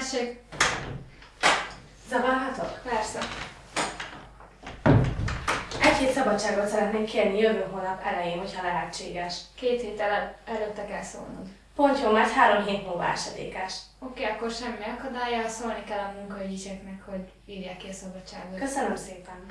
Tessék, Zavarhatok? persze. Egy hét szabadságot szeretnék kérni jövő hónap elején, hogyha lehetséges. Két héttel el- előtte kell szólnod. Pont jó, mert három hét múlva esedékes. Oké, akkor semmi akadálya, szólni kell a munkaügyiseknek, hogy írják ki a szabadságot. Köszönöm szépen.